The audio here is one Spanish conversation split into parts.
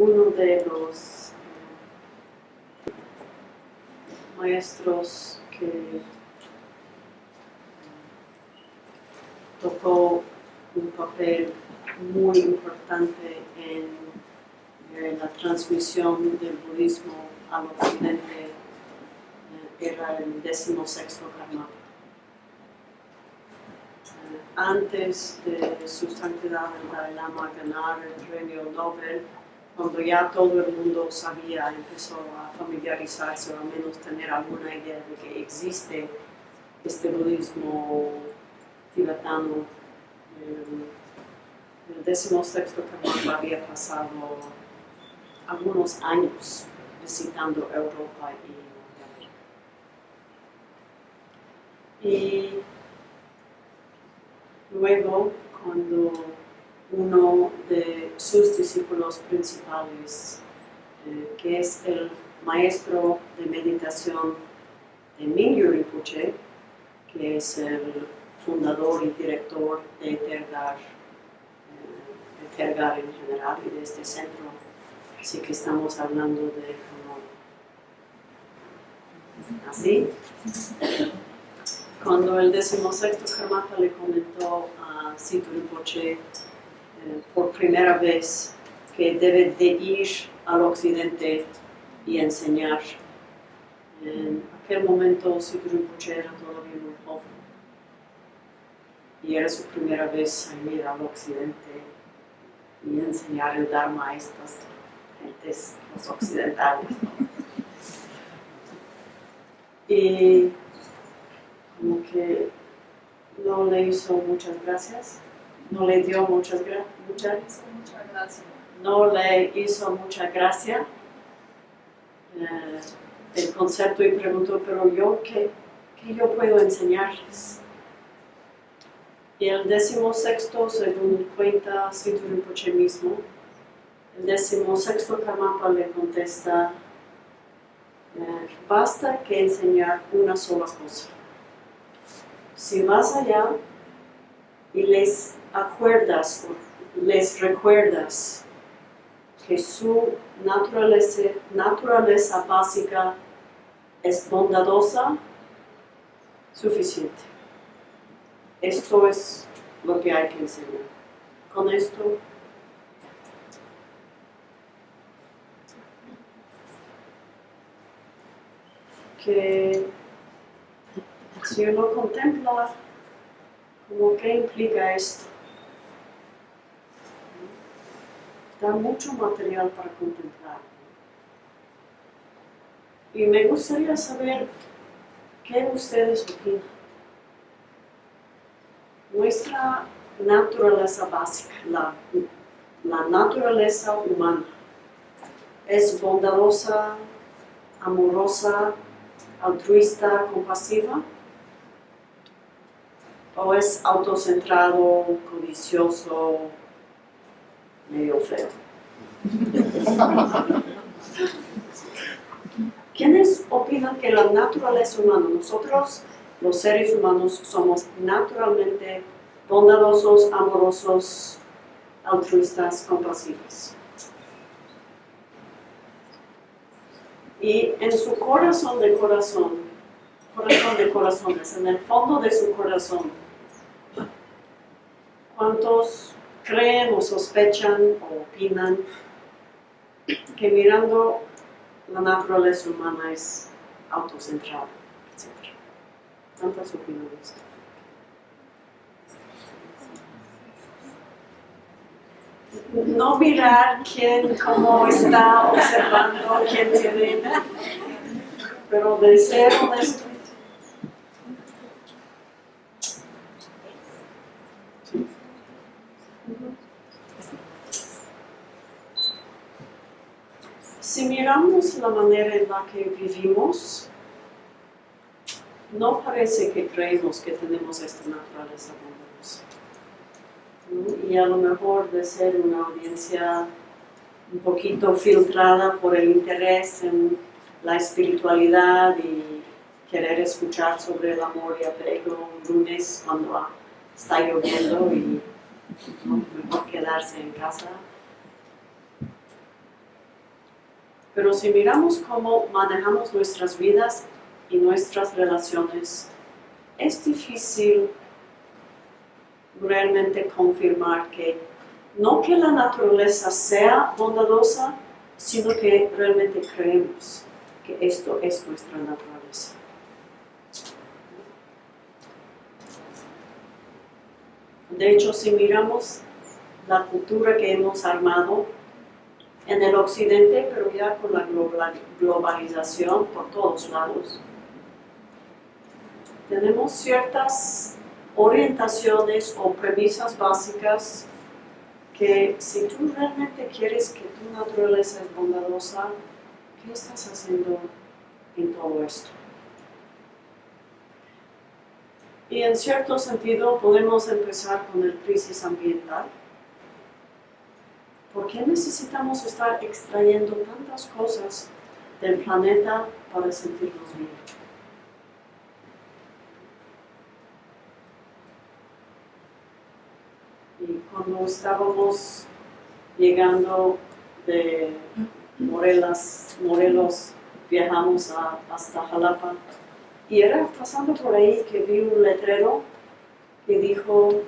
uno de los maestros que tocó un papel muy importante en, la transmisión del budismo al occidente era el décimo sexto Karmapa. Eh, antes de su santidad el Dalai Lama ganar el premio Nobel, cuando ya todo el mundo sabía, empezó a familiarizarse o al menos tener alguna idea de que existe este budismo tibetano. El, décimo sexto Karmapa había pasado algunos años visitando Europa y Y luego, cuando uno de sus discípulos principales, eh, que es el maestro de meditación de Mingyur Rinpoche, que es el fundador y director de Tergar, eh, de Tergar en general y de este centro. Así que estamos hablando de como así. Cuando el decimosexto Karmapa le comentó a Situ Rinpoche por primera vez que debe de ir al occidente y enseñar, en aquel momento Situ Rinpoche era todavía muy joven. Y era su primera vez ir al occidente y enseñar el Dharma a estas gentes, los occidentales. Y como que no le hizo muchas gracias, no le dio muchas, muchas, muchas gracias, no le hizo mucha gracia eh, el concepto y preguntó, pero yo, ¿qué, qué yo puedo enseñarles? Y el décimo sexto, según cuenta Situ Rinpoche mismo, el décimo sexto Karmapa le contesta, eh, basta que enseñar una sola cosa. Si vas allá y les acuerdas, les recuerdas que su naturaleza, naturaleza básica es bondadosa, suficiente. Esto es lo que hay que enseñar. Con esto que si uno contempla como qué implica esto, da mucho material para contemplar. Y me gustaría saber qué ustedes opinan. Nuestra naturaleza básica, la, la naturaleza humana, es bondadosa, amorosa, altruista, compasiva, o es autocentrado, codicioso, medio feo. ¿Quiénes opinan que la naturaleza humana, nosotros los seres humanos somos naturalmente bondadosos, amorosos, altruistas, compasivos. Y en su corazón de corazón, corazón de corazones, en el fondo de su corazón, ¿cuántos creen o sospechan o opinan que mirando la naturaleza humana es autocentrada? ¿Cuántas opiniones? No mirar quién, cómo está observando, quién tiene, pero de ser honesto. Si miramos la manera en la que vivimos, no parece que creemos que tenemos esta naturaleza bondadosa. Y a lo mejor de ser una audiencia un poquito filtrada por el interés en la espiritualidad y querer escuchar sobre el amor y apego un lunes cuando está lloviendo y mejor quedarse en casa. Pero si miramos cómo manejamos nuestras vidas y nuestras relaciones, es difícil realmente confirmar que no que la naturaleza sea bondadosa, sino que realmente creemos que esto es nuestra naturaleza. De hecho, si miramos la cultura que hemos armado en el occidente, pero ya con la globalización por todos lados, tenemos ciertas orientaciones o premisas básicas que si tú realmente quieres que tu naturaleza es bondadosa, ¿qué estás haciendo en todo esto? Y en cierto sentido podemos empezar con el crisis ambiental. ¿Por qué necesitamos estar extrayendo tantas cosas del planeta para sentirnos bien? Y cuando estábamos llegando de Morelos, Morelos viajamos hasta Jalapa y era pasando por ahí que vi un letrero que dijo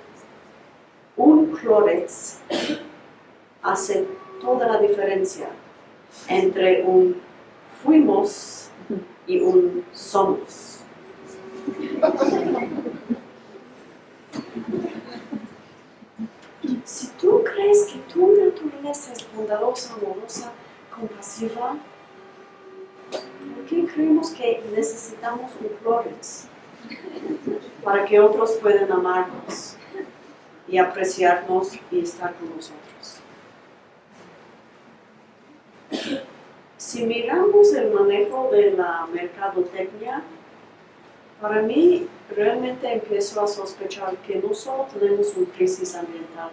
un clorex hace toda la diferencia entre un fuimos y un somos. Si tú crees que tu naturaleza es bondadosa, amorosa, compasiva, ¿por creemos que necesitamos un Clórex? Para que otros puedan amarnos y apreciarnos y estar con nosotros. Si miramos el manejo de la mercadotecnia, para mí realmente empiezo a sospechar que no solo tenemos una crisis ambiental,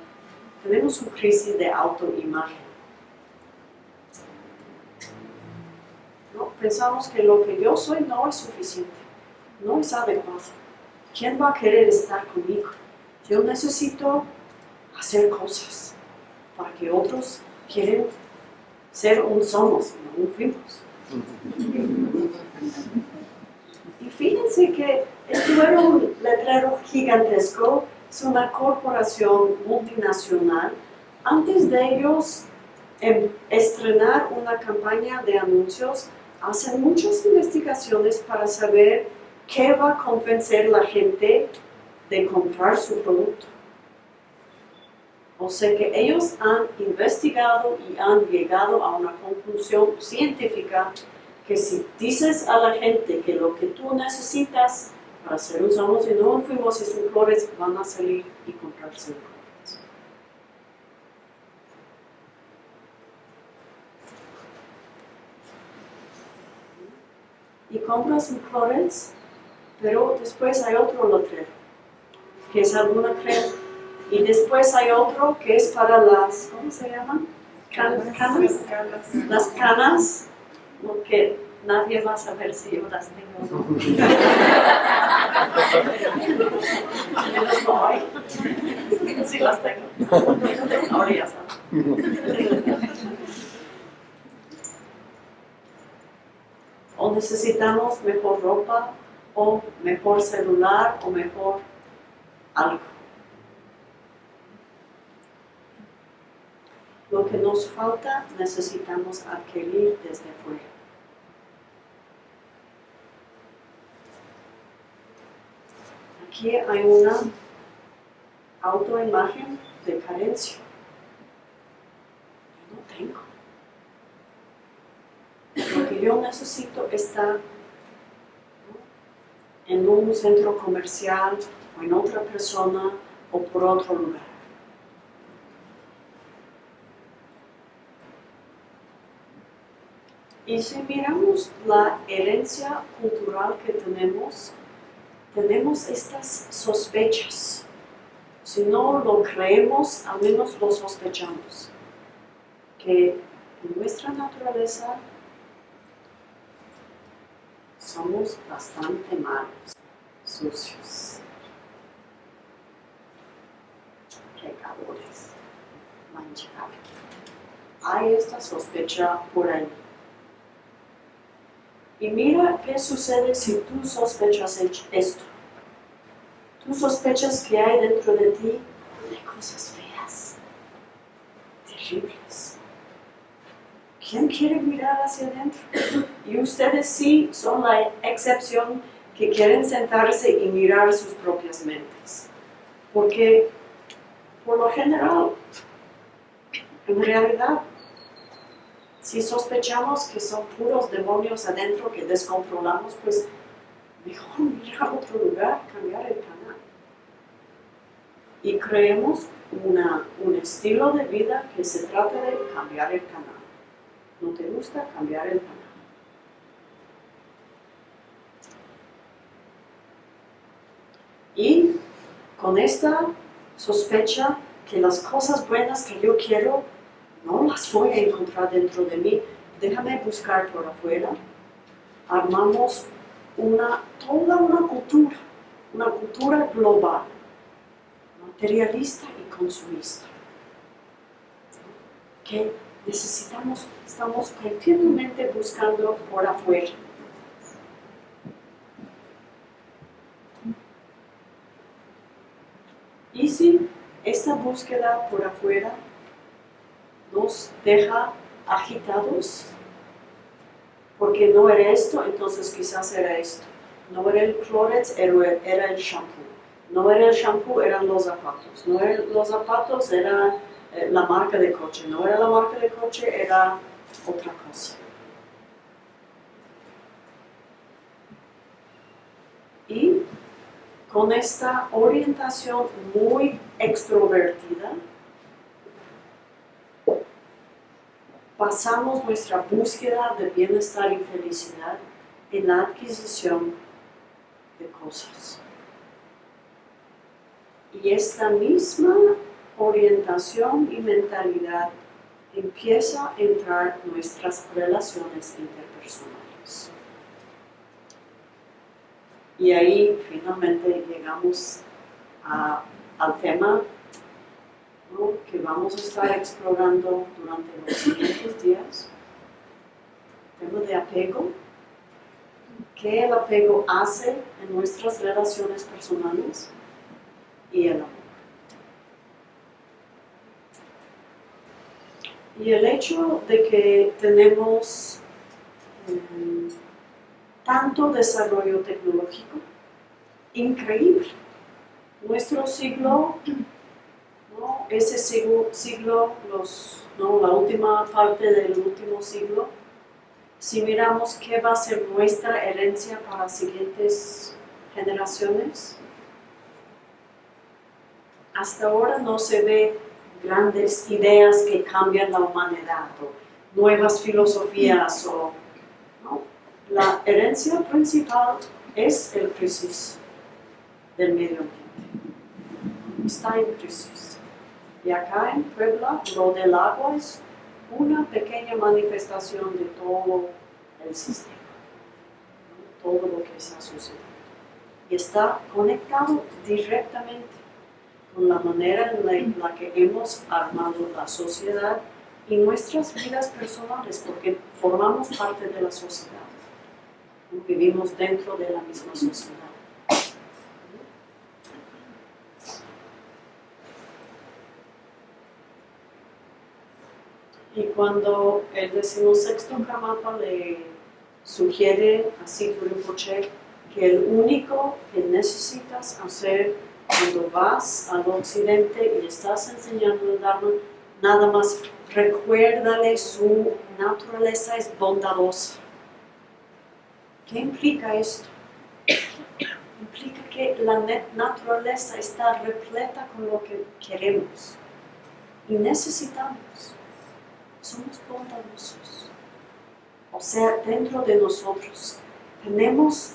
tenemos una crisis de autoimagen. ¿No? Pensamos que lo que yo soy no es suficiente, no es adecuado. ¿Quién va a querer estar conmigo? Yo necesito hacer cosas para que otros quieran ser un somos, no un fuimos. Y fíjense que esto era un letrero gigantesco, es una corporación multinacional. Antes de ellos em, estrenar una campaña de anuncios, hacen muchas investigaciones para saber qué va a convencer a la gente de comprar su producto. O sea que ellos han investigado y han llegado a una conclusión científica que si dices a la gente que lo que tú necesitas para ser un somos y no fuimos y flores, van a salir y comprarse Y compras un flores, pero después hay otro letrero, que es alguna crema. Y después hay otro que es para las, ¿cómo se llaman? canas. Las canas porque nadie va a saber si yo las tengo o no. Menos no. Sí las tengo. Ahora ya sabes. O necesitamos mejor ropa, o mejor celular, o mejor algo. Lo que nos falta necesitamos adquirir desde fuera. Aquí hay una autoimagen de carencia. Yo no tengo. Lo yo necesito está en un centro comercial o en otra persona o por otro lugar. Y si miramos la herencia cultural que tenemos, tenemos estas sospechas. Si no lo creemos, al menos lo sospechamos. Que en nuestra naturaleza somos bastante malos, sucios, pecadores, manchados. Hay esta sospecha por ahí. Y mira qué sucede si tú sospechas ech- esto. Tú sospechas que hay dentro de ti de cosas feas, terribles. ¿Quién quiere mirar hacia adentro? Y ustedes sí son la excepción que quieren sentarse y mirar sus propias mentes. Porque por lo general, en realidad, si sospechamos que son puros demonios adentro que descontrolamos, pues mejor mirar otro lugar, cambiar el canal. Y creemos una, un estilo de vida que se trata de cambiar el canal. ¿No te gusta cambiar el canal? Y con esta sospecha que las cosas buenas que yo quiero no las voy a encontrar dentro de mí, déjame buscar por afuera. Armamos una, toda una cultura, una cultura global, materialista y consumista, que necesitamos, estamos continuamente buscando por afuera. Y si esta búsqueda por afuera nos deja agitados, porque no era esto, entonces quizás era esto. No era el Clorets, era el shampoo. No era el shampoo, eran los zapatos. No eran los zapatos, era eh, la marca de coche. No era la marca de coche, era otra cosa. Y con esta orientación muy extrovertida, pasamos nuestra búsqueda de bienestar y felicidad en la adquisición de cosas. Y esta misma orientación y mentalidad empieza a entrar en nuestras relaciones interpersonales. Y ahí finalmente llegamos a- al tema que vamos a estar explorando durante los siguientes días. Tema de apego. ¿Qué el apego hace en nuestras relaciones personales? Y el amor. Y el hecho de que tenemos mm, tanto desarrollo tecnológico, increíble. Nuestro siglo ¿no? ese siglo, siglo los, ¿no? la última parte del último siglo, si miramos qué va a ser nuestra herencia para siguientes generaciones, hasta ahora no se ve grandes ideas que cambian la humanidad o nuevas filosofías o ¿no? la herencia principal es el crisis del medio ambiente está en crisis y acá en Puebla, lo del agua es una pequeña manifestación de todo el sistema, todo lo que está sucediendo. Y está conectado directamente con la manera en la, que hemos armado la sociedad y nuestras vidas personales, porque formamos parte de la sociedad, vivimos dentro de la misma sociedad. Y cuando el decimosexto Karmapa le sugiere a Siddhu Rinpoche que el único que necesitas hacer cuando vas al occidente y estás enseñando el Dharma, nada más recuérdale su naturaleza es bondadosa. ¿Qué implica esto? Implica que la naturaleza está repleta con lo que queremos y necesitamos somos bondadosos. O sea, dentro de nosotros tenemos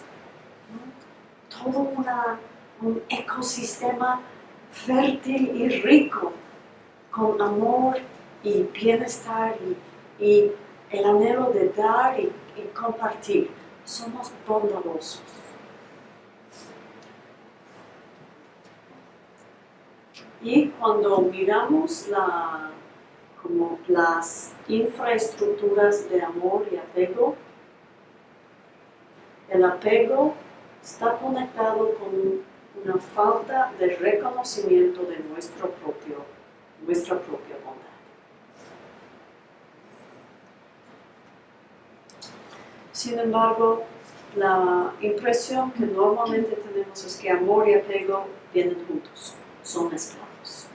¿no? todo una- un ecosistema fértil y rico con amor y bienestar y, el anhelo de dar y, y compartir. Somos bondadosos. Y cuando miramos la, como las infraestructuras de amor y apego, El apego está conectado con una falta de reconocimiento de nuestro propio, nuestra propia bondad. Sin embargo, la impresión que normalmente tenemos es que amor y apego vienen juntos, son mezclados.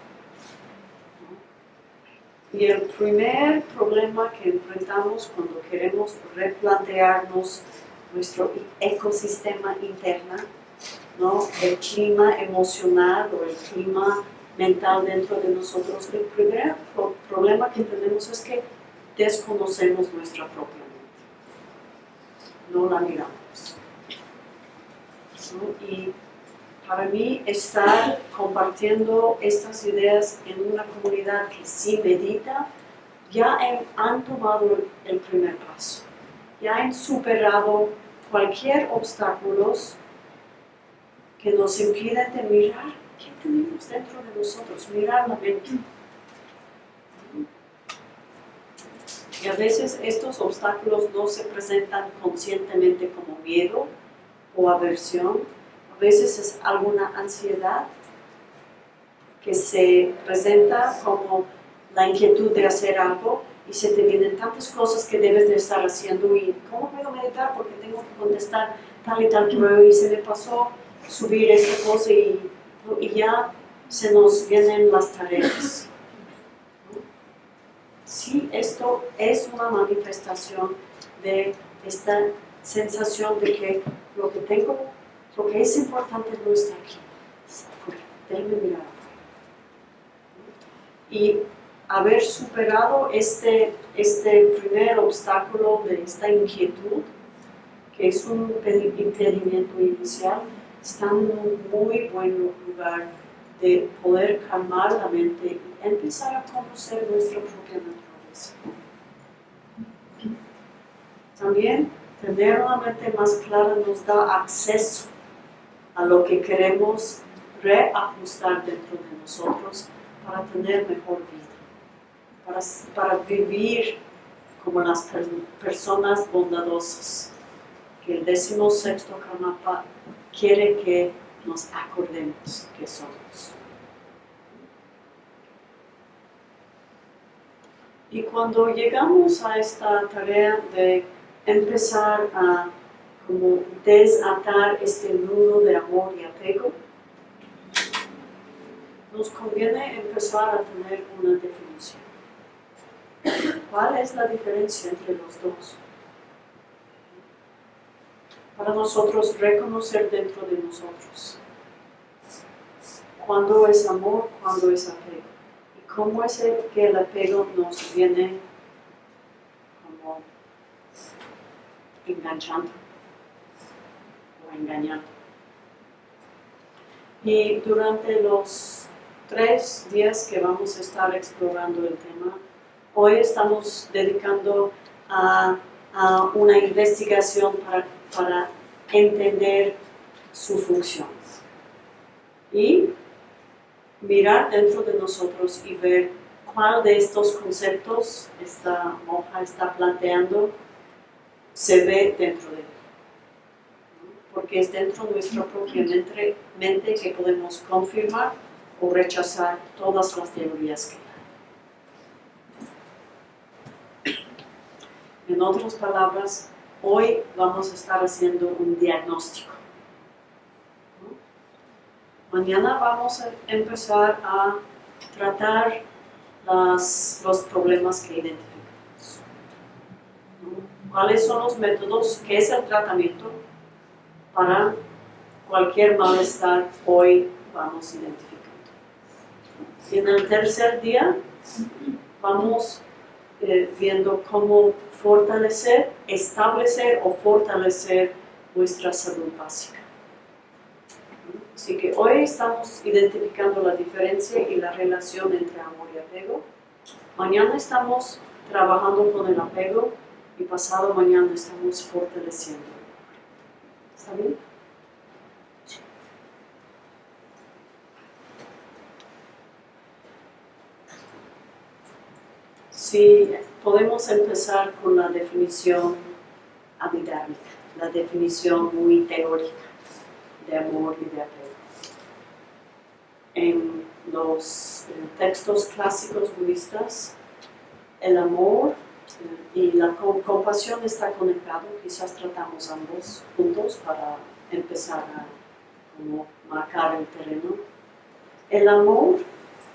Y el primer problema que enfrentamos cuando queremos replantearnos nuestro ecosistema interno, ¿no? el clima emocional o el clima mental dentro de nosotros, el primer problema que tenemos es que desconocemos nuestra propia mente. No la miramos. Y para mí estar compartiendo estas ideas en una comunidad que sí medita, ya han tomado el primer paso, ya han superado cualquier obstáculo que nos impiden de mirar qué tenemos dentro de nosotros, mirar la mente. Y a veces estos obstáculos no se presentan conscientemente como miedo o aversión, a veces es alguna ansiedad que se presenta como la inquietud de hacer algo y se te vienen tantas cosas que debes de estar haciendo y ¿cómo puedo meditar? Porque tengo que contestar tal y tal correo y se me pasó subir esta cosa y, y ya se nos vienen las tareas. Sí, esto es una manifestación de esta sensación de que lo que tengo lo que es importante no está aquí, está afuera. Déjenme mirar Y haber superado este, este primer obstáculo de esta inquietud, que es un impedimento inicial, está en un muy buen lugar de poder calmar la mente y empezar a conocer nuestra propia naturaleza. También tener una mente más clara nos da acceso a lo que queremos reajustar dentro de nosotros para tener mejor vida, para, para vivir como las personas bondadosas que el décimo sexto quiere que nos acordemos que somos. Y cuando llegamos a esta tarea de empezar a como desatar este nudo de amor y apego, nos conviene empezar a tener una definición. ¿Cuál es la diferencia entre los dos? Para nosotros reconocer dentro de nosotros cuándo es amor, cuándo es apego. Y cómo es que el apego nos viene como enganchando engañar. Y durante los tres días que vamos a estar explorando el tema, hoy estamos dedicando a, una investigación para, para, entender su función. Y mirar dentro de nosotros y ver cuál de estos conceptos esta monja está planteando se ve dentro de porque es dentro de nuestra propia mente, que podemos confirmar o rechazar todas las teorías que hay. En otras palabras, hoy vamos a estar haciendo un diagnóstico. Mañana vamos a empezar a tratar los problemas que identificamos. ¿Cuáles son los métodos? ¿Qué es el tratamiento? para cualquier malestar hoy vamos identificando. Y en el tercer día vamos eh, viendo cómo fortalecer, establecer o fortalecer nuestra salud básica. Así que hoy estamos identificando la diferencia y la relación entre amor y apego. Mañana estamos trabajando con el apego y pasado mañana estamos fortaleciendo si podemos empezar con la definición abidármica, la definición muy teórica de amor y de apego. En los textos clásicos budistas, el amor eh, y la com- compasión está conectado, quizás tratamos ambos juntos para empezar a marcar el terreno. El amor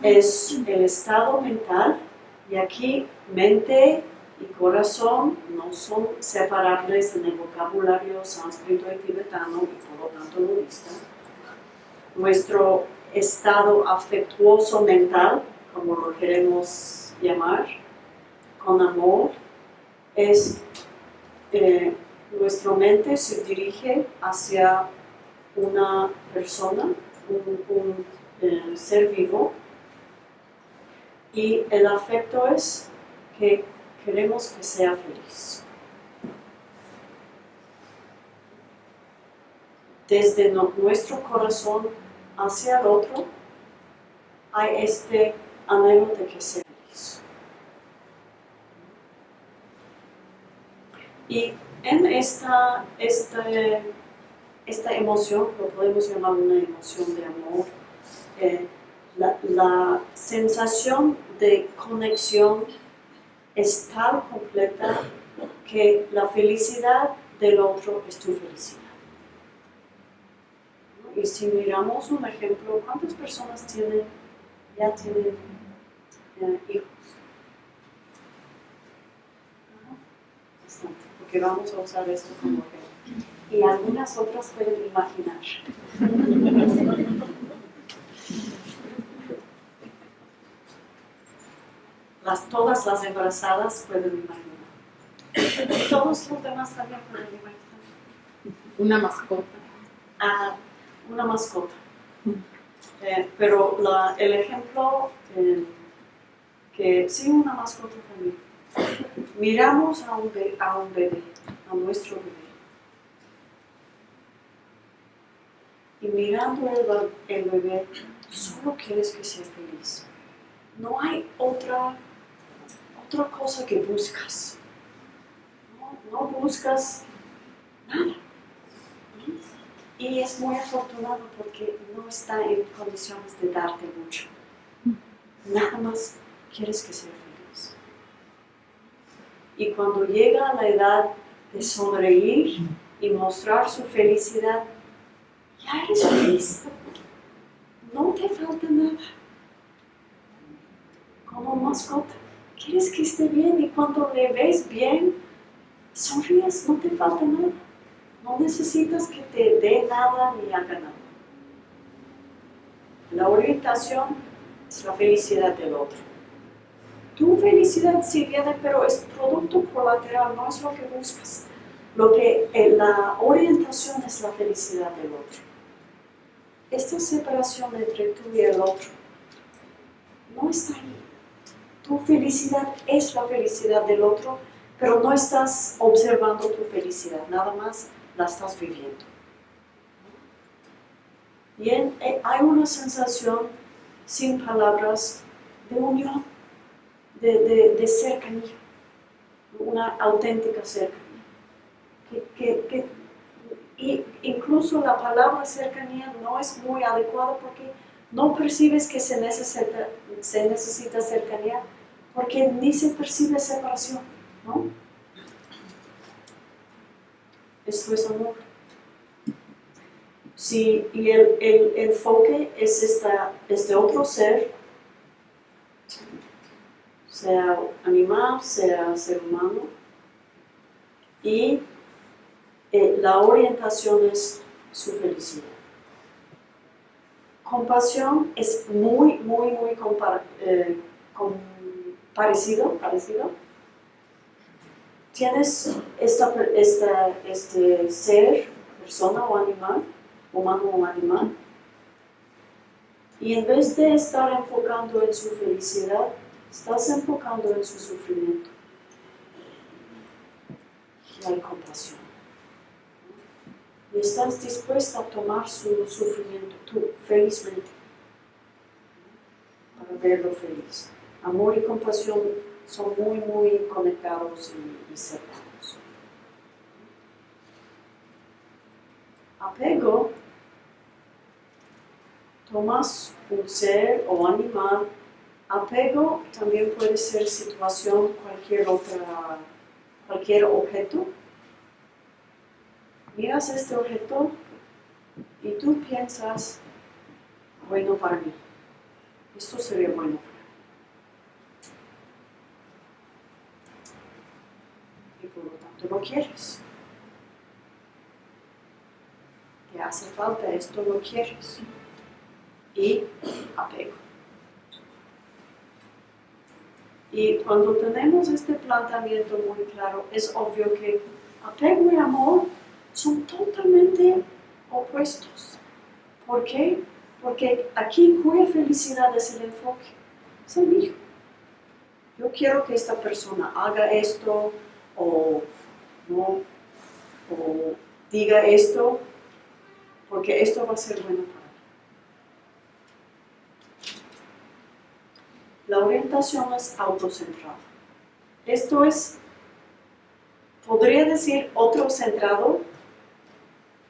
es el estado mental y aquí mente y corazón no son separables en el vocabulario sánscrito y tibetano y por lo tanto budista. Nuestro estado afectuoso mental, como lo queremos llamar, con amor, es eh, nuestra mente se dirige hacia una persona, un, eh, ser vivo, y el afecto es que queremos que sea feliz. Desde nuestro corazón hacia el otro hay este anhelo de que sea feliz. Y en esta, este- esta emoción, lo podemos llamar una emoción de amor, eh, la, la sensación de conexión es tan completa que la felicidad del otro es tu felicidad. Y si miramos un ejemplo, ¿cuántas personas tienen, ya tienen eh, hijos? Porque vamos a usar esto como ejemplo. Y algunas otras pueden imaginar. Las, todas las embarazadas pueden imaginar. Todos los demás también pueden imaginar. Una mascota. a una mascota. Eh, pero la- el ejemplo eh, que sí, una mascota también. Miramos a un, be- a un bebé, a nuestro bebé. Y mirando el bebé, solo quieres que sea feliz. No hay otra, otra cosa que buscas. No, buscas nada. Y es muy afortunado porque no está en condiciones de darte mucho. Nada más quieres que sea feliz. Y cuando llega a la edad de sonreír y mostrar su felicidad, ya eres feliz. No te falta nada. Como mascota, quieres que esté bien y cuando le ves bien, sonríes, no te falta nada. No necesitas que te dé nada ni haga nada. La orientación es la felicidad del otro. Tu felicidad sí viene, pero es producto colateral, no es lo que buscas. Lo que eh, la orientación es la felicidad del otro. Esta separación entre tú y el otro no está ahí. Tu felicidad es la felicidad del otro, pero no estás observando tu felicidad, nada más la estás viviendo. Bien, eh, hay una sensación sin palabras de unión, de, de- de cercanía, una auténtica cercanía. Que, que- que- y incluso la palabra cercanía no es muy adecuada porque no percibes que se necesita, cercanía porque ni se percibe separación, ¿no? Esto es amor. Sí, y el, enfoque es este otro ser, sea animal, sea ser humano, y eh, la orientación es su felicidad. Compasión es muy, muy, muy compar- eh, parecido, parecido. Tienes esta, esta, este ser, persona o animal, humano o animal, y en vez de estar enfocando en su felicidad, estás enfocando en su sufrimiento. Y hay compasión. Y estás dispuesta a tomar su sufrimiento tú, felizmente, para verlo feliz. Amor y compasión son muy, muy conectados y, y cercanos. apego, tomas un ser o animal, apego también puede ser situación, cualquier otra, cualquier objeto. Miras este objeto y tú piensas, bueno para mí, esto sería bueno para mí. Y por lo tanto lo quieres. Te hace falta esto, lo quieres. Y apego. Y cuando tenemos este planteamiento muy claro, es obvio que apego y amor son totalmente opuestos. ¿Por qué? Porque aquí cuya felicidad es el enfoque, es el mío. Yo quiero que esta persona haga esto o no, o diga esto, porque esto va a ser bueno para mí. La orientación es autocentrada. Esto es, podría decir otro centrado,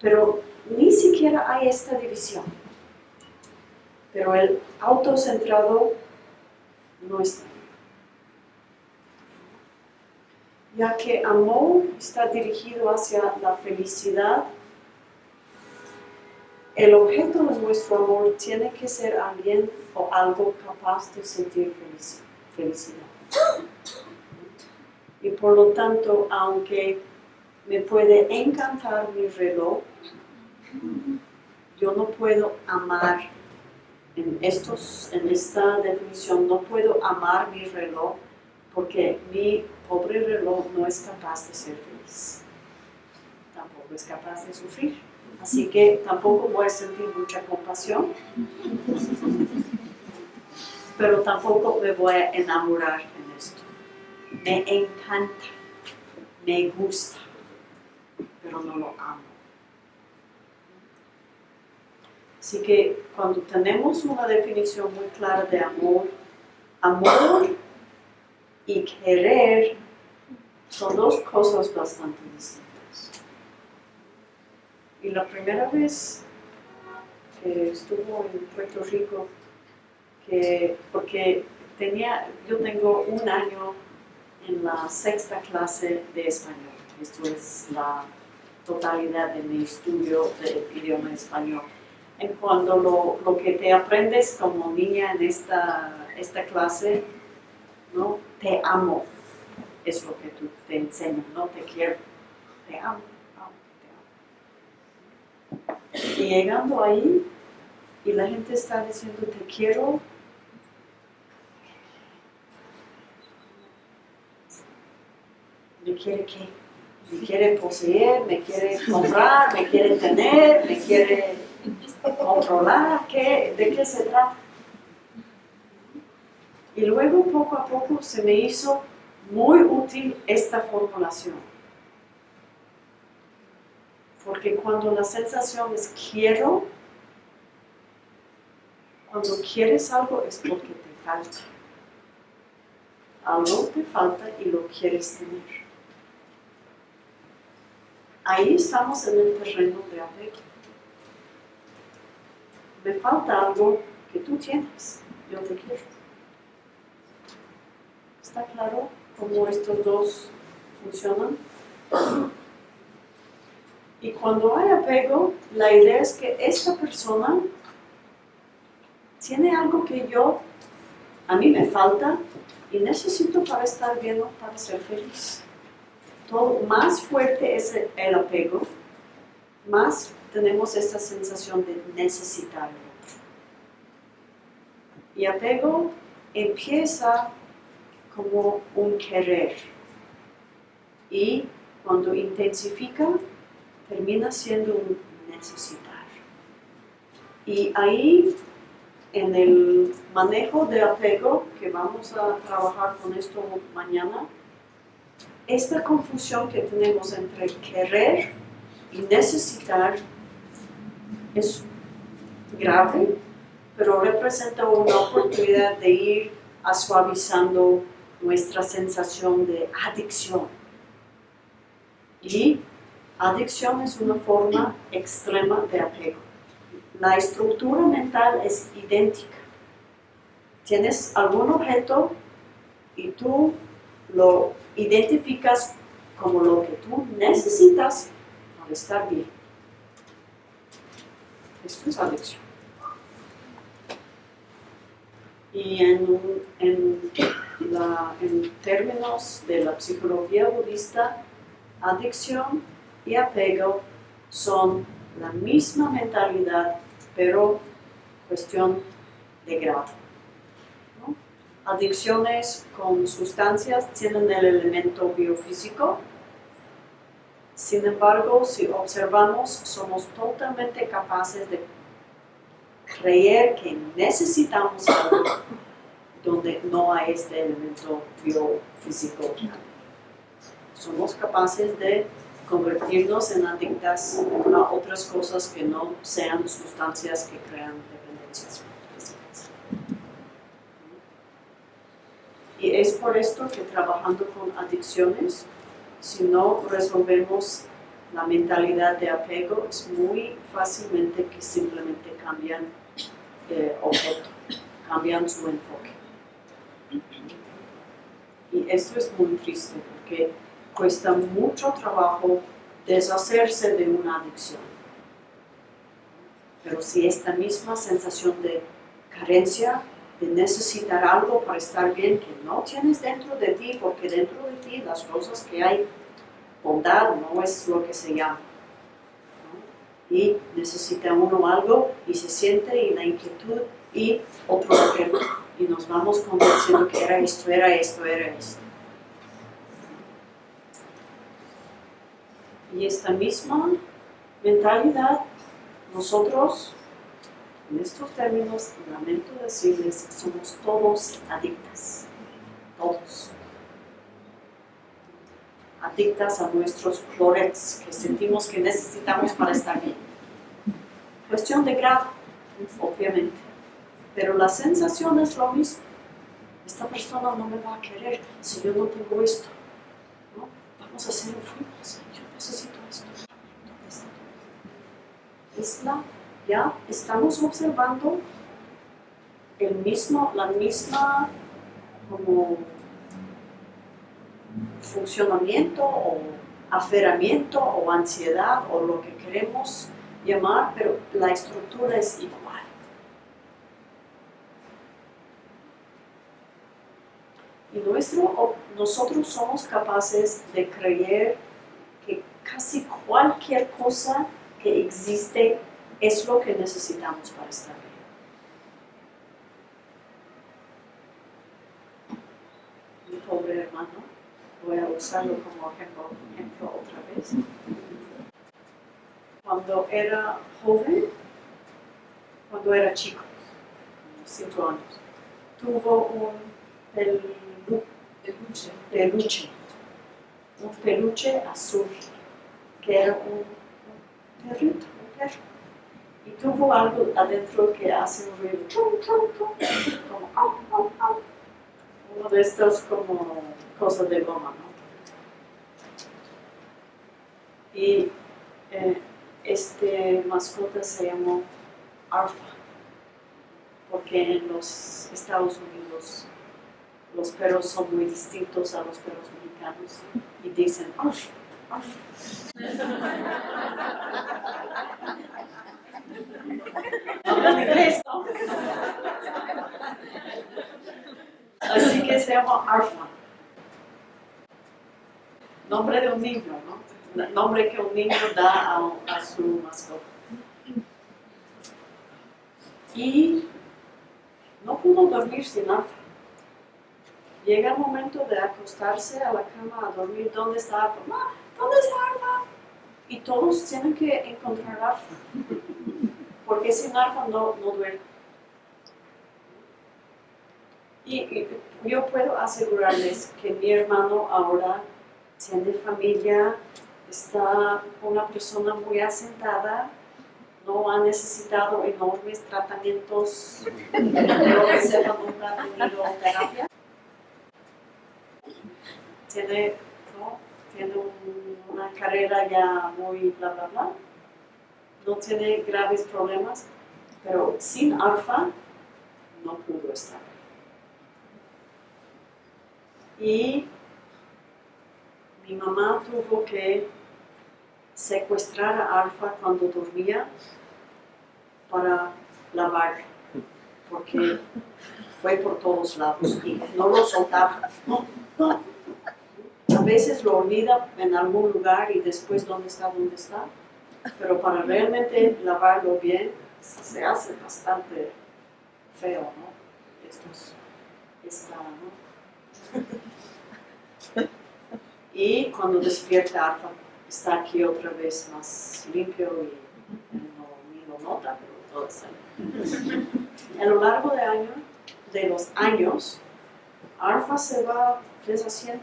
pero ni siquiera hay esta división. Pero el autocentrado no está. Ya que amor está dirigido hacia la felicidad, el objeto de nuestro amor tiene que ser alguien o algo capaz de sentir felicidad. Y por lo tanto, aunque me puede encantar mi reloj, yo no puedo amar, en, estos, en esta definición, no puedo amar mi reloj porque mi pobre reloj no es capaz de ser feliz. Tampoco es capaz de sufrir. Así que tampoco voy a sentir mucha compasión, pero tampoco me voy a enamorar en esto. Me encanta, me gusta, pero no lo amo. Así que cuando tenemos una definición muy clara de amor, amor y querer son dos cosas bastante distintas. Y la primera vez que estuvo en Puerto Rico, que, porque tenía, yo tengo un año en la sexta clase de español. Esto es la totalidad de mi estudio del idioma español en cuando lo, lo, que te aprendes como niña en esta, esta clase, ¿no? Te amo, es lo que tú te enseñas, no te quiero, te amo, te amo. Y llegando ahí, y la gente está diciendo te quiero, ¿me quiere qué? ¿Me quiere poseer? ¿Me quiere comprar? ¿Me quiere tener? ¿Me quiere controlar, ¿qué, ¿de qué se trata? Y luego poco a poco se me hizo muy útil esta formulación. Porque cuando la sensación es quiero, cuando quieres algo es porque te falta. Algo te falta y lo quieres tener. Ahí estamos en el terreno de apego me falta algo que tú tienes, yo te quiero. ¿Está claro cómo estos dos funcionan? Y cuando hay apego, la idea es que esta persona tiene algo que yo, a mí me falta y necesito para estar bien o para ser feliz. Más fuerte es el apego, más tenemos esta sensación de necesitar Y apego empieza como un querer y cuando intensifica termina siendo un necesitar. Y ahí en el manejo de apego, que vamos a trabajar con esto mañana, esta confusión que tenemos entre querer y necesitar es grave, pero representa una oportunidad de ir suavizando nuestra sensación de adicción. Y Adicción es una forma extrema de apego. La estructura mental es idéntica. Tienes algún objeto y tú lo identificas como lo que tú necesitas para estar bien. Esto es adicción. Y en, en, términos de la psicología budista, adicción y apego son la misma mentalidad, pero cuestión de grado. Adicciones con sustancias tienen el elemento biofísico, sin embargo, si observamos, somos totalmente capaces de creer que necesitamos algo donde no hay este elemento biofísico. Somos capaces de convertirnos en adictas a otras cosas que no sean sustancias que crean dependencias Y es por esto que trabajando con adicciones, si no resolvemos la mentalidad de apego, es muy fácilmente que simplemente cambian de objeto, cambian su enfoque. Y esto es muy triste porque cuesta mucho trabajo deshacerse de una adicción. Pero si esta misma sensación de carencia, de necesitar algo para estar bien, que no tienes dentro de ti, porque dentro de ti las cosas que hay, bondad no es lo que se llama. ¿no? Y necesita uno algo y se siente y la inquietud y otro objeto. Y nos vamos convenciendo que era esto, era esto, era esto. Y esta misma mentalidad, nosotros, en estos términos, lamento decirles, somos todos adictas. Todos. Adictas a nuestros clorets que sentimos que necesitamos para estar bien. Cuestión de grado, obviamente. Pero la sensación es lo mismo. Esta persona no me va a querer si yo no tengo esto. ¿no? Vamos a hacer un. Yo necesito esto. Es la, ya estamos observando el mismo, la misma como funcionamiento o aferramiento o ansiedad o lo que queremos llamar, pero la estructura es igual. Y nuestro, nosotros somos capaces de creer que casi cualquier cosa que existe es lo que necesitamos para estar bien. Mi pobre hermano, voy a usarlo como ejemplo, ejemplo otra vez. Cuando era joven, cuando era chico, cinco años, tuvo un pelu- Peluche. peluche, un peluche azul, que era un, un perrito, un perro. Y tuvo algo adentro que hace un ruido, chum, chum, chum, como au, au, au. Uno de estos como cosas de goma, ¿no? Y eh, este mascota se llamó Arfa, porque en los Estados Unidos los perros son muy distintos a los perros mexicanos y dicen "Arf, arf". Así que se llama Arfa. Nombre de un niño, ¿no? Nombre que un niño da a, a su mascota. Y no pudo dormir sin Arfa. Llega el momento de acostarse a la cama a dormir. ¿Dónde está Arfa? "Ma, ¿Dónde está Arfa? Y todos tienen que encontrar Arfa. Porque sin Arfa no, no duerme. Y, yo puedo asegurarles que mi hermano ahora tiene familia, está una persona muy asentada, no ha necesitado enormes tratamientos, pero que sepa nunca ha tenido terapia tiene, ¿no? tiene un- una carrera ya muy bla bla bla, no tiene graves problemas, pero sin alfa no pudo estar. Y mi mamá tuvo que secuestrar a Alfa cuando dormía para lavar, porque fue por todos lados y no lo soltaba. A veces lo olvida en algún lugar y después dónde está, dónde está, pero para realmente lavarlo bien se hace bastante feo, ¿no? Esto es, está, ¿no? Y cuando despierta Alfa, está aquí otra vez más limpio y no, ni lo nota, pero todo está bien. A lo largo de, año, de los años, Alfa se va deshaciendo.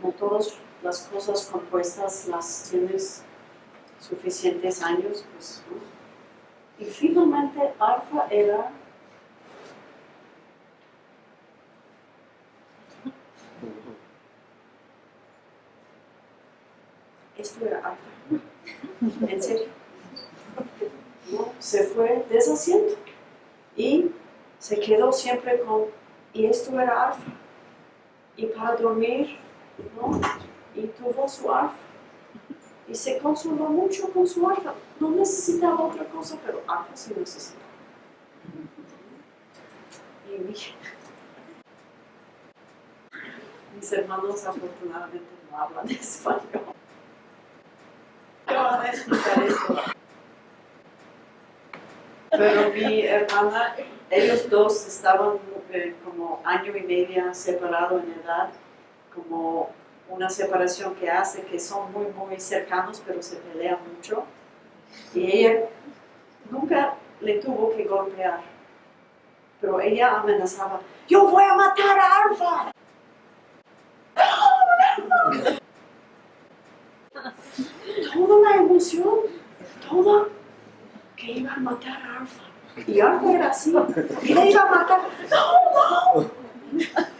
Como todas las cosas compuestas las tienes suficientes años, pues. Y finalmente Alfa era esto era alfa. En serio. ¿No? Se fue deshaciendo y se quedó siempre con, y esto era alfa. Y para dormir. Y tuvo su alfa. Y se consoló mucho con su alfa. No necesitaba otra cosa, pero alfa sí necesitaba. Y mi- mis hermanos afortunadamente no hablan español. ¿Qué van a explicar esto? Pero mi hermana, ellos dos estaban eh, como año y media separados en edad, como una separación que hace que son muy, muy cercanos, pero se pelean mucho. Y ella nunca le tuvo que golpear, pero ella amenazaba, yo voy a matar a Alfa. toda la emoción, toda que iba a matar a Alfa. Y Alfa era así, y le iba a matar. ¡No, no!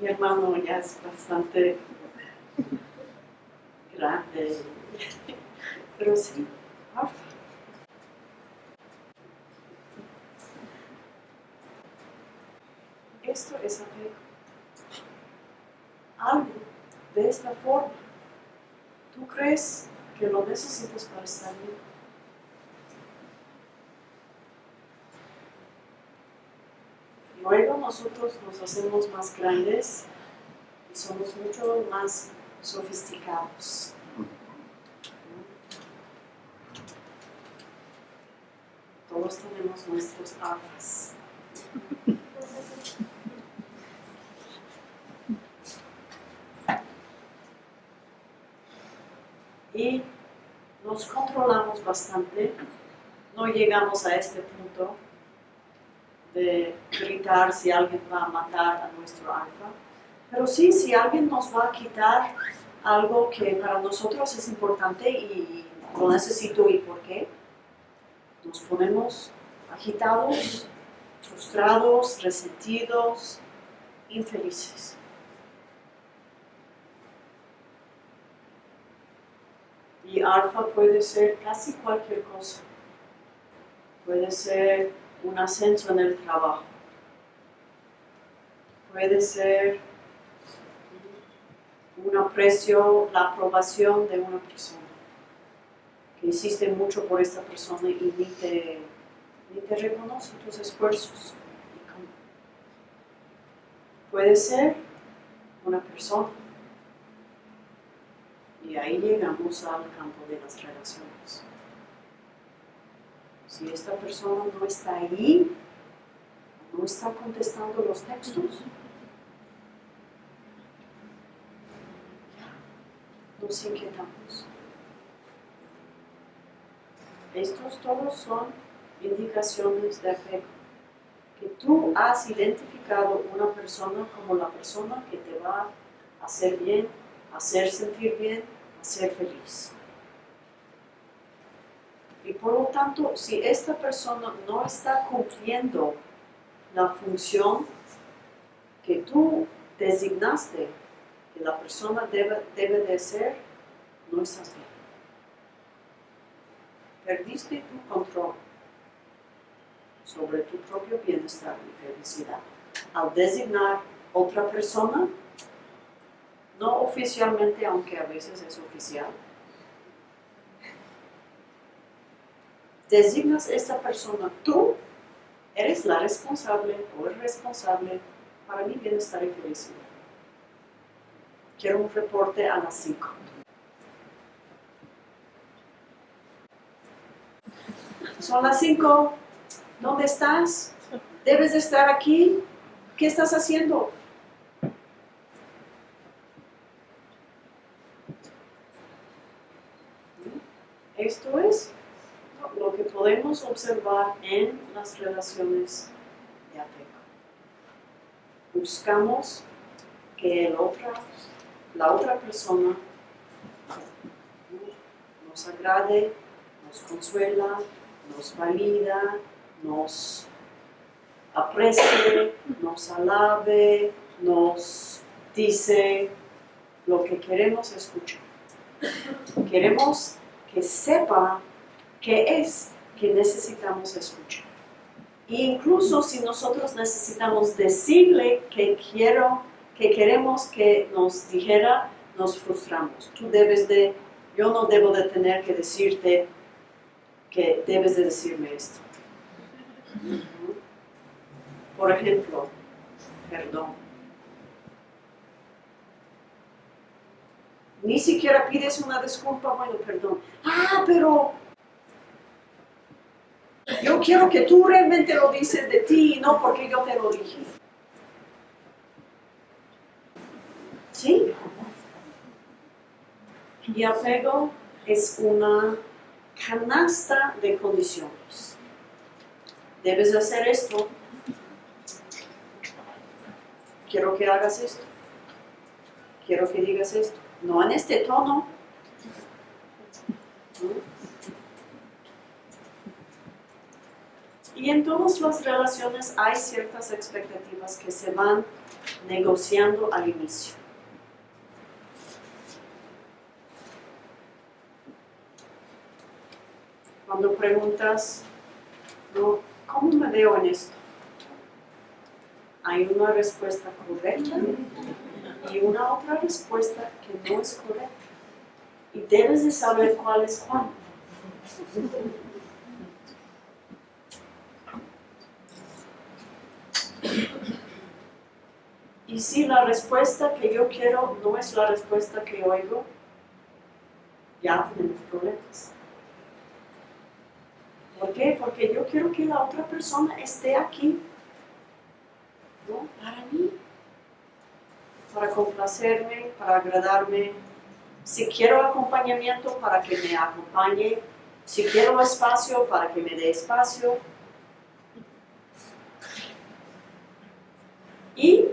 Mi hermano ya es bastante grande, pero sí, Alfa. Esto es apego. Algo de esta forma. ¿Tú crees que lo necesitas para estar bien? Luego nosotros nos hacemos más grandes y somos mucho más sofisticados. Todos tenemos nuestros alfas. y nos controlamos bastante, no llegamos a este punto de gritar si alguien va a matar a nuestro alfa, pero sí, si alguien nos va a quitar algo que para nosotros es importante y lo necesito y por qué, nos ponemos agitados, frustrados, resentidos, infelices. Y alfa puede ser casi cualquier cosa. Puede ser un ascenso en el trabajo. Puede ser un aprecio, la aprobación de una persona. Que hiciste mucho por esta persona y ni te, ni te reconoce tus esfuerzos. Puede ser una persona y ahí llegamos al campo de las relaciones. Si esta persona no está ahí, no está contestando los textos, ya nos inquietamos. Estos todos son indicaciones de apego. Que tú has identificado una persona como la persona que te va a hacer bien, hacer sentir bien, ser feliz. Y por lo tanto, si esta persona no está cumpliendo la función que tú designaste que la persona debe, debe de ser, no estás bien. Perdiste tu control sobre tu propio bienestar y felicidad al designar otra persona, no oficialmente, aunque a veces es oficial, designas esta persona, tú eres la responsable o el responsable para mi bienestar y felicidad. Quiero un reporte a las 5. Son las 5. ¿Dónde estás? ¿Debes de estar aquí? ¿Qué estás haciendo? Esto es lo que podemos observar en las relaciones de apego. Buscamos que el otro, la otra persona nos agrade, nos consuela, nos valida, nos aprecie, nos alabe, nos dice lo que queremos escuchar. Queremos que sepa qué es que necesitamos escuchar. E incluso si nosotros necesitamos decirle que quiero, que queremos que nos dijera, nos frustramos. Tú debes de, yo no debo de tener que decirte que debes de decirme esto. Por ejemplo, perdón. Ni siquiera pides una disculpa, bueno, perdón. Ah, pero yo quiero que tú realmente lo dices de ti, no porque yo te lo dije. ¿Sí? Y apego es una canasta de condiciones. Debes hacer esto. Quiero que hagas esto. Quiero que digas esto. No en este tono. Y en todas las relaciones hay ciertas expectativas que se van negociando al inicio. Cuando preguntas, ¿cómo me veo en esto? Hay una respuesta correcta y una otra respuesta que no es correcta. Y debes de saber cuál es cuál. Y si la respuesta que yo quiero no es la respuesta que oigo, ya tenemos problemas. ¿Por qué? Porque yo quiero que la otra persona esté aquí, ¿no? Para mí, para complacerme, para agradarme. Si quiero acompañamiento, para que me acompañe. Si quiero espacio, para que me dé espacio. ¿Y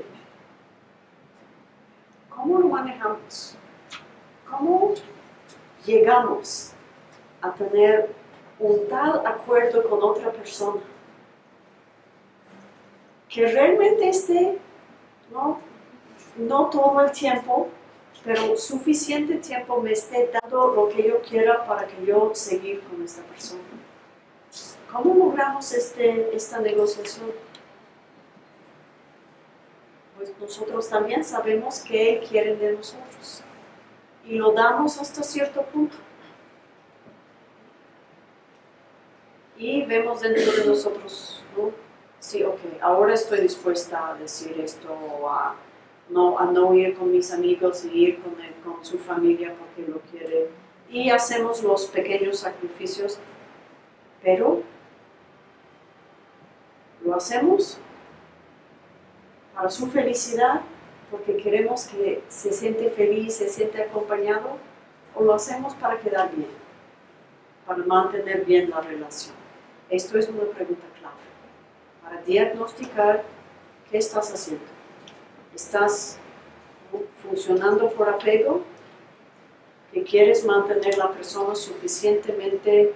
cómo lo manejamos? ¿Cómo llegamos a tener un tal acuerdo con otra persona que realmente esté, no, no todo el tiempo, pero suficiente tiempo me esté dando lo que yo quiera para que yo seguir con esta persona. ¿Cómo logramos este, esta negociación? Pues nosotros también sabemos qué quieren de nosotros y lo damos hasta cierto punto. y vemos dentro de nosotros, ¿no? Sí, ok, ahora estoy dispuesta a decir esto, a no, a no ir con mis amigos y ir con, con su familia porque lo quiere. Y hacemos los pequeños sacrificios, pero lo hacemos para su felicidad, porque queremos que se siente feliz, se siente acompañado, o lo hacemos para quedar bien, para mantener bien la relación. Esto es una pregunta clave para diagnosticar qué estás haciendo. ¿Estás funcionando por apego? ¿Que quieres mantener la persona suficientemente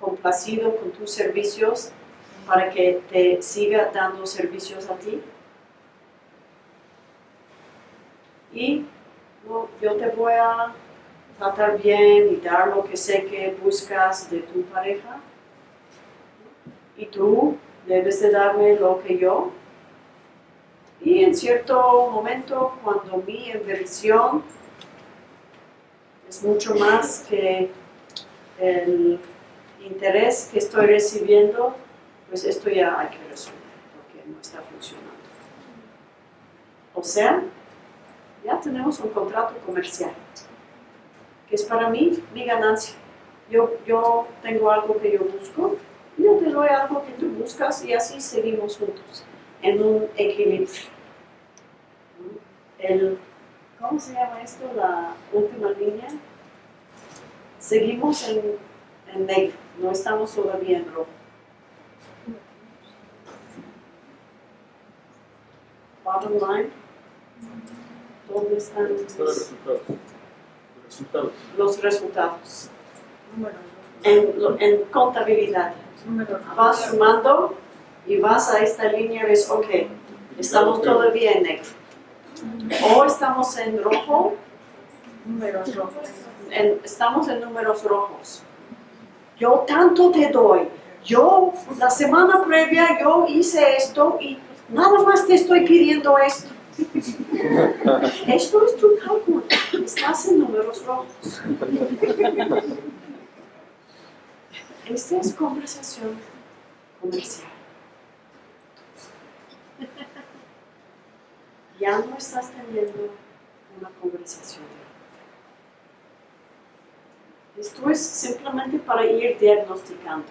complacido con tus servicios para que te siga dando servicios a ti. Y yo te voy a tratar bien y dar lo que sé que buscas de tu pareja. Y tú debes de darme lo que yo. Y en cierto momento, cuando mi inversión es mucho más que el interés que estoy recibiendo, pues esto ya hay que resolver porque no está funcionando. O sea, ya tenemos un contrato comercial, que es para mí mi ganancia. Yo, yo tengo algo que yo busco, yo te doy algo que tú buscas y así seguimos juntos, en un equilibrio. El, ¿Cómo se llama esto? La última línea. Seguimos en, en negro, no estamos todavía en rojo. Bottom line. ¿Dónde están los, resultados. Resultados. los resultados? En, en contabilidad. Vas sumando y vas a esta línea y ves, ok, estamos todavía en negro. O estamos en rojo, Números rojos. en- estamos en números rojos. Yo tanto te doy. Yo, la semana previa, yo hice esto y nada más te estoy pidiendo esto. Esto es tu cálculo. Estás en números rojos. Esta es conversación comercial. Ya no estás teniendo una conversación. Esto es simplemente para ir diagnosticando.